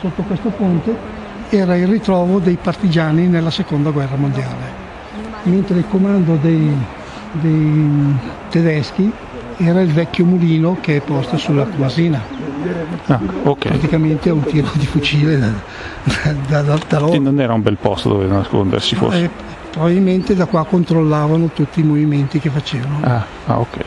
sotto questo ponte, era il ritrovo dei partigiani nella seconda guerra mondiale, mentre il comando dei, dei tedeschi era il vecchio mulino che è posto sulla Quasina. Ah, ok. Praticamente a un tiro di fucile da, da, da, da loro. Non era un bel posto dove nascondersi forse. Eh, probabilmente da qua controllavano tutti i movimenti che facevano. Ah, ah, ok.